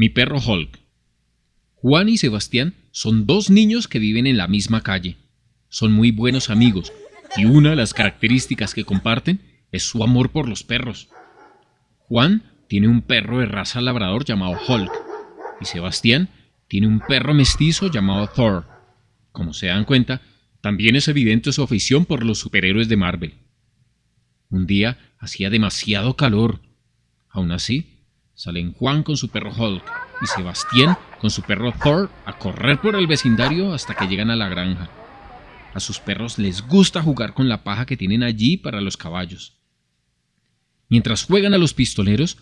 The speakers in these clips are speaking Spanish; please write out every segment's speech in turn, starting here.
Mi perro Hulk. Juan y Sebastián son dos niños que viven en la misma calle. Son muy buenos amigos y una de las características que comparten es su amor por los perros. Juan tiene un perro de raza labrador llamado Hulk y Sebastián tiene un perro mestizo llamado Thor. Como se dan cuenta, también es evidente su afición por los superhéroes de Marvel. Un día hacía demasiado calor. Aún así, Salen Juan con su perro Hulk y Sebastián con su perro Thor a correr por el vecindario hasta que llegan a la granja. A sus perros les gusta jugar con la paja que tienen allí para los caballos. Mientras juegan a los pistoleros,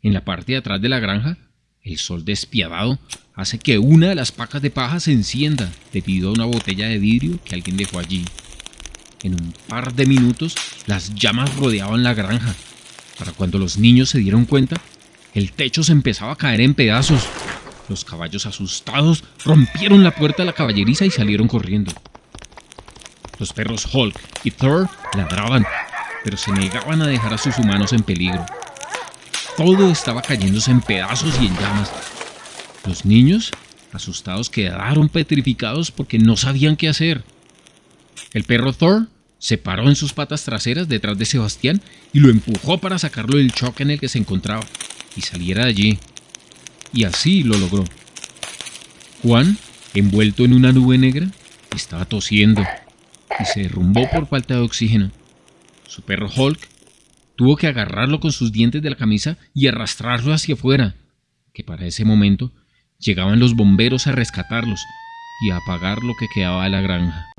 en la parte de atrás de la granja, el sol despiadado hace que una de las pacas de paja se encienda debido a una botella de vidrio que alguien dejó allí. En un par de minutos, las llamas rodeaban la granja. Para cuando los niños se dieron cuenta, el techo se empezaba a caer en pedazos. Los caballos asustados rompieron la puerta de la caballeriza y salieron corriendo. Los perros Hulk y Thor ladraban, pero se negaban a dejar a sus humanos en peligro. Todo estaba cayéndose en pedazos y en llamas. Los niños, asustados, quedaron petrificados porque no sabían qué hacer. El perro Thor se paró en sus patas traseras detrás de Sebastián y lo empujó para sacarlo del choque en el que se encontraba y saliera de allí. Y así lo logró. Juan, envuelto en una nube negra, estaba tosiendo y se derrumbó por falta de oxígeno. Su perro Hulk tuvo que agarrarlo con sus dientes de la camisa y arrastrarlo hacia afuera, que para ese momento llegaban los bomberos a rescatarlos y a apagar lo que quedaba de la granja.